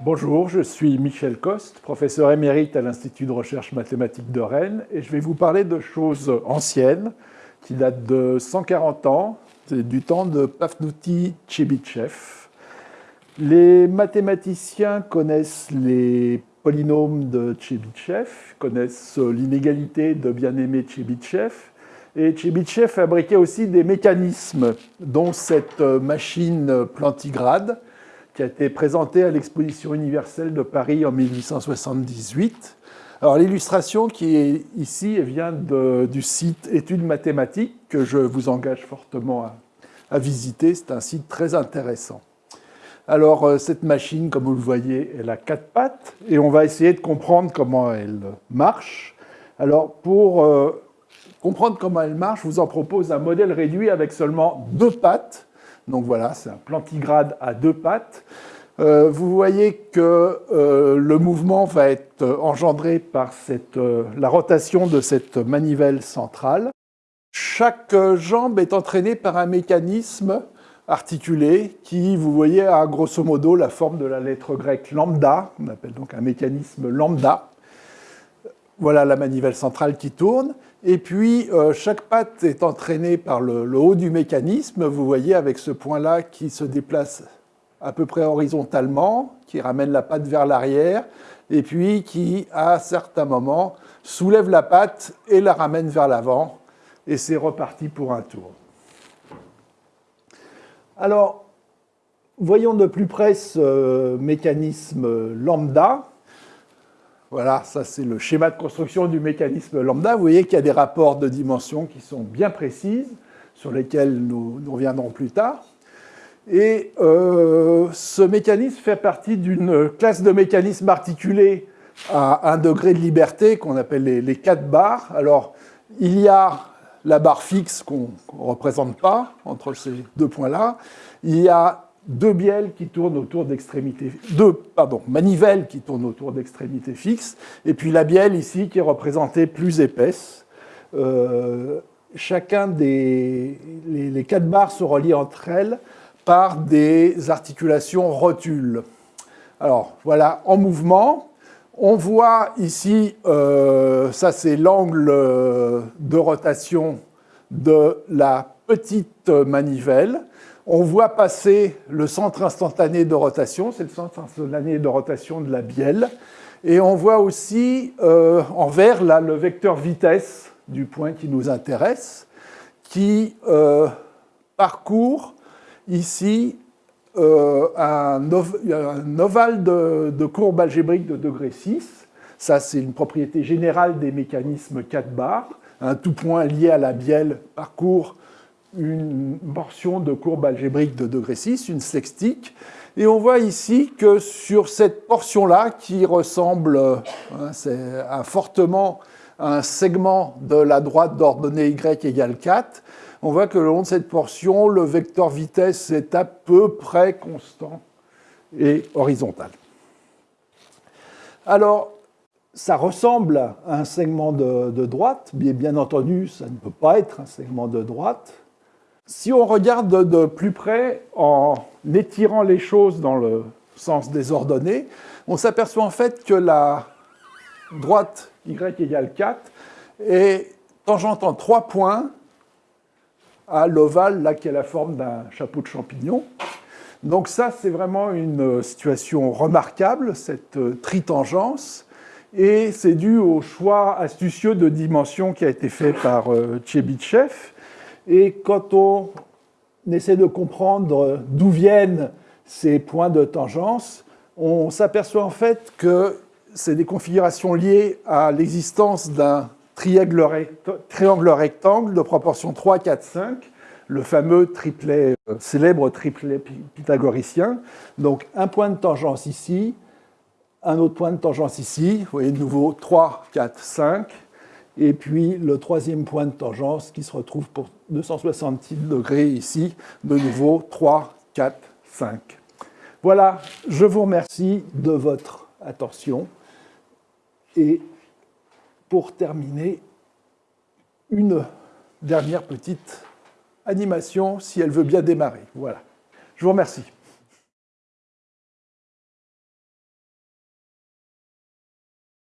Bonjour, je suis Michel Coste, professeur émérite à l'Institut de recherche mathématique de Rennes et je vais vous parler de choses anciennes qui datent de 140 ans, du temps de Pafnuti Chebyshev. Les mathématiciens connaissent les polynômes de Chebyshev, connaissent l'inégalité de bien-aimé Chebyshev, et Chebyshev fabriquait aussi des mécanismes, dont cette machine plantigrade, qui a été présentée à l'exposition universelle de Paris en 1878. Alors l'illustration qui est ici vient du site Études mathématiques que je vous engage fortement à, visiter. C'est un site très intéressant. Alors euh, cette machine, comme vous le voyez, elle a quatre pattes et on va essayer de comprendre comment elle marche. Alors pour euh, comprendre comment elle marche, je vous en propose un modèle réduit avec seulement deux pattes donc voilà, c'est un plantigrade à deux pattes. Euh, vous voyez que euh, le mouvement va être engendré par euh, la rotation de cette manivelle centrale. Chaque jambe est entraînée par un mécanisme articulé qui, vous voyez, a grosso modo la forme de la lettre grecque lambda, on appelle donc un mécanisme lambda. Voilà la manivelle centrale qui tourne. Et puis, euh, chaque patte est entraînée par le, haut du mécanisme. Vous voyez avec ce point-là qui se déplace à peu près horizontalement, qui ramène la patte vers l'arrière, et puis qui, à certains moments, soulève la patte et la ramène vers l'avant. Et c'est reparti pour un tour. Alors, voyons de plus près ce mécanisme lambda. Voilà, ça c'est le schéma de construction du mécanisme lambda. Vous voyez qu'il y a des rapports de dimensions qui sont bien précises, sur lesquels nous, reviendrons plus tard. Et euh, ce mécanisme fait partie d'une classe de mécanismes articulés à un degré de liberté qu'on appelle les, quatre barres. Alors, il y a la barre fixe qu'on ne représente pas entre ces deux points-là. Il y a deux bielles qui tournent autour d'extrémités, deux, pardon, manivelles qui tournent autour d'extrémités fixes, et puis la bielle ici qui est représentée plus épaisse. Euh, chacun des les, quatre barres se relient entre elles par des articulations rotules. Alors voilà, en mouvement, on voit ici, euh, ça c'est l'angle de rotation de la petite manivelle on voit passer le centre instantané de rotation, c'est le centre instantané de rotation de la bielle, et on voit aussi euh, en vert le vecteur vitesse du point qui nous intéresse, qui euh, parcourt ici euh, un, ovale de, courbe algébrique de degré 6. Ça, c'est une propriété générale des mécanismes 4 bars. Un tout point lié à la bielle parcourt une portion de courbe algébrique de degré 6, une sextique, et on voit ici que sur cette portion-là, qui ressemble hein, fortement à un segment de la droite d'ordonnée y égale 4, on voit que le long de cette portion, le vecteur vitesse est à peu près constant et horizontal. Alors, ça ressemble à un segment de, droite, bien entendu, ça ne peut pas être un segment de droite. Si on regarde de plus près, en étirant les choses dans le sens des ordonnées, on s'aperçoit en fait que la droite y égale 4 est tangente en trois points à l'ovale, là, qui a la forme d'un chapeau de champignon. Donc ça, c'est vraiment une situation remarquable, cette tritangence, et c'est dû au choix astucieux de dimension qui a été fait par euh, Chebyshev, et quand on essaie de comprendre d'où viennent ces points de tangence, on s'aperçoit en fait que c'est des configurations liées à l'existence d'un triangle rectangle de proportion 3, 4, 5, le fameux triplet, euh, célèbre triplet pythagoricien. Donc un point de tangence ici, un autre point de tangence ici, vous voyez de nouveau 3, 4, 5, et puis le troisième point de tangence qui se retrouve pour 266 degrés ici, de nouveau 3, 4, 5. Voilà, je vous remercie de votre attention. Et pour terminer, une dernière petite animation, si elle veut bien démarrer. Voilà. Je vous remercie.